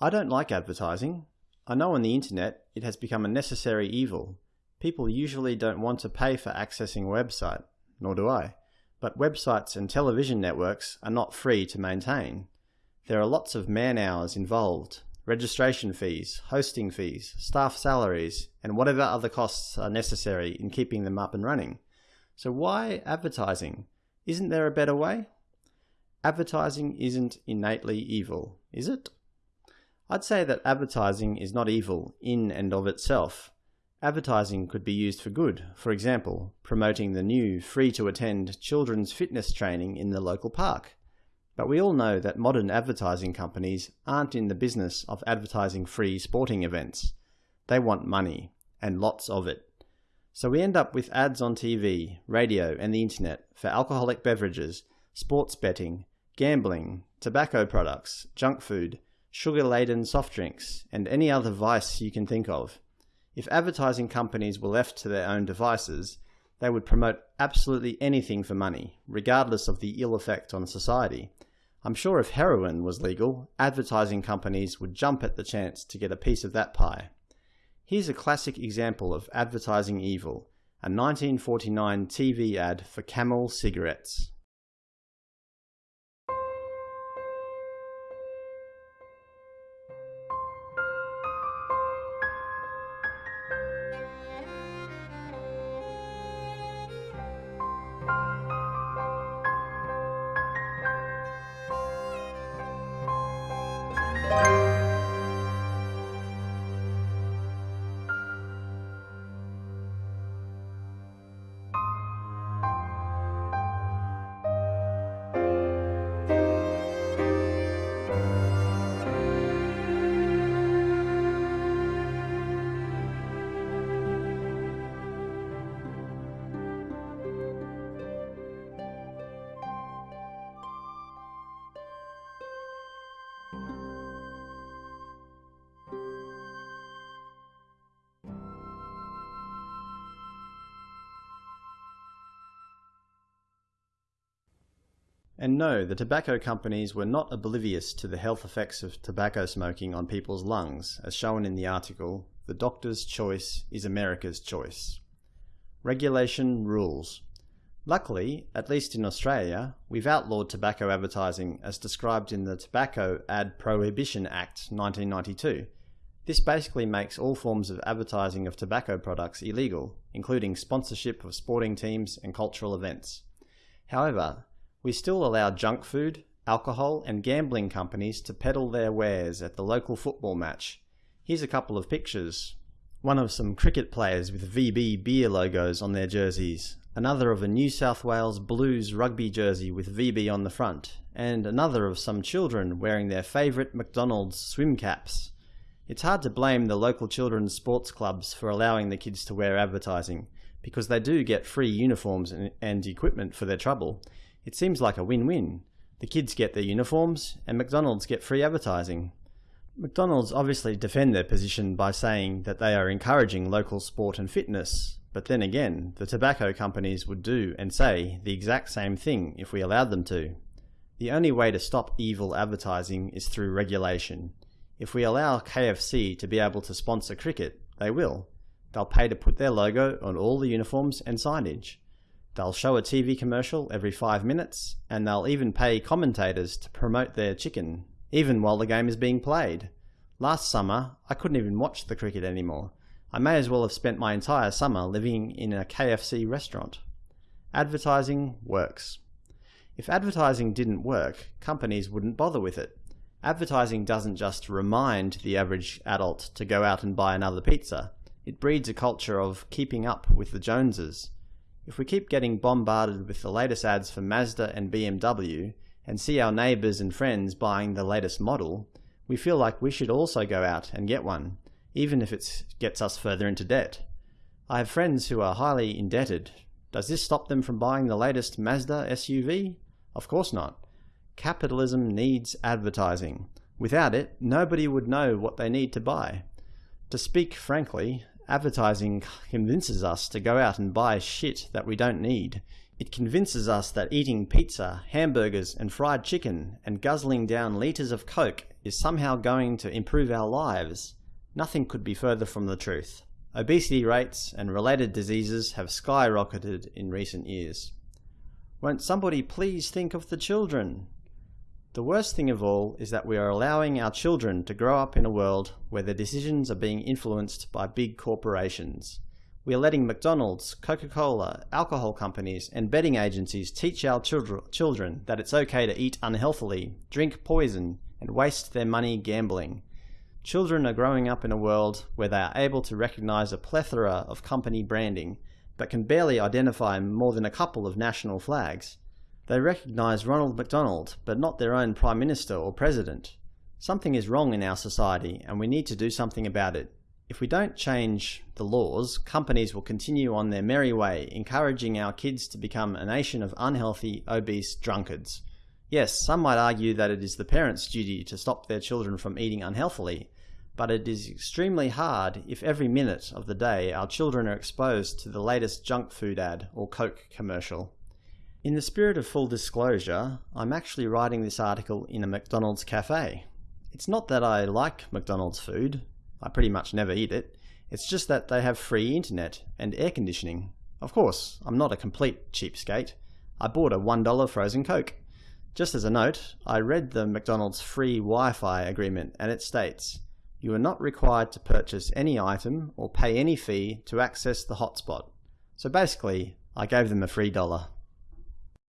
I don't like advertising. I know on the internet it has become a necessary evil. People usually don't want to pay for accessing a website, nor do I. But websites and television networks are not free to maintain. There are lots of man hours involved, registration fees, hosting fees, staff salaries, and whatever other costs are necessary in keeping them up and running. So why advertising? Isn't there a better way? Advertising isn't innately evil, is it? I'd say that advertising is not evil in and of itself. Advertising could be used for good, for example, promoting the new free-to-attend children's fitness training in the local park. But we all know that modern advertising companies aren't in the business of advertising free sporting events. They want money, and lots of it. So we end up with ads on TV, radio and the internet for alcoholic beverages, sports betting, gambling, tobacco products, junk food, sugar-laden soft drinks, and any other vice you can think of. If advertising companies were left to their own devices, they would promote absolutely anything for money, regardless of the ill effect on society. I'm sure if heroin was legal, advertising companies would jump at the chance to get a piece of that pie. Here's a classic example of advertising evil, a 1949 TV ad for Camel cigarettes. 네. And no, the tobacco companies were not oblivious to the health effects of tobacco smoking on people's lungs, as shown in the article, The Doctor's Choice is America's Choice. Regulation rules. Luckily, at least in Australia, we've outlawed tobacco advertising as described in the Tobacco Ad Prohibition Act 1992. This basically makes all forms of advertising of tobacco products illegal, including sponsorship of sporting teams and cultural events. However, we still allow junk food, alcohol and gambling companies to peddle their wares at the local football match. Here's a couple of pictures. One of some cricket players with VB beer logos on their jerseys, another of a New South Wales Blues rugby jersey with VB on the front, and another of some children wearing their favourite McDonald's swim caps. It's hard to blame the local children's sports clubs for allowing the kids to wear advertising, because they do get free uniforms and, and equipment for their trouble, it seems like a win-win. The kids get their uniforms, and McDonald's get free advertising. McDonald's obviously defend their position by saying that they are encouraging local sport and fitness, but then again, the tobacco companies would do and say the exact same thing if we allowed them to. The only way to stop evil advertising is through regulation. If we allow KFC to be able to sponsor cricket, they will. They'll pay to put their logo on all the uniforms and signage. They'll show a TV commercial every five minutes, and they'll even pay commentators to promote their chicken, even while the game is being played. Last summer, I couldn't even watch the cricket anymore. I may as well have spent my entire summer living in a KFC restaurant. Advertising works. If advertising didn't work, companies wouldn't bother with it. Advertising doesn't just remind the average adult to go out and buy another pizza. It breeds a culture of keeping up with the Joneses. If we keep getting bombarded with the latest ads for Mazda and BMW, and see our neighbours and friends buying the latest model, we feel like we should also go out and get one, even if it gets us further into debt. I have friends who are highly indebted. Does this stop them from buying the latest Mazda SUV? Of course not. Capitalism needs advertising. Without it, nobody would know what they need to buy. To speak frankly, Advertising convinces us to go out and buy shit that we don't need. It convinces us that eating pizza, hamburgers and fried chicken and guzzling down litres of coke is somehow going to improve our lives, nothing could be further from the truth. Obesity rates and related diseases have skyrocketed in recent years. Won't somebody please think of the children? The worst thing of all is that we are allowing our children to grow up in a world where their decisions are being influenced by big corporations. We are letting McDonald's, Coca-Cola, alcohol companies and betting agencies teach our children that it's okay to eat unhealthily, drink poison and waste their money gambling. Children are growing up in a world where they are able to recognize a plethora of company branding, but can barely identify more than a couple of national flags. They recognize Ronald McDonald, but not their own Prime Minister or President. Something is wrong in our society, and we need to do something about it. If we don't change the laws, companies will continue on their merry way, encouraging our kids to become a nation of unhealthy, obese drunkards. Yes, some might argue that it is the parents' duty to stop their children from eating unhealthily, but it is extremely hard if every minute of the day our children are exposed to the latest junk food ad or Coke commercial. In the spirit of full disclosure, I'm actually writing this article in a McDonald's cafe. It's not that I like McDonald's food, I pretty much never eat it, it's just that they have free internet and air conditioning. Of course, I'm not a complete cheapskate. I bought a $1 frozen Coke. Just as a note, I read the McDonald's free Wi-Fi agreement and it states, you are not required to purchase any item or pay any fee to access the hotspot. So basically, I gave them a free dollar.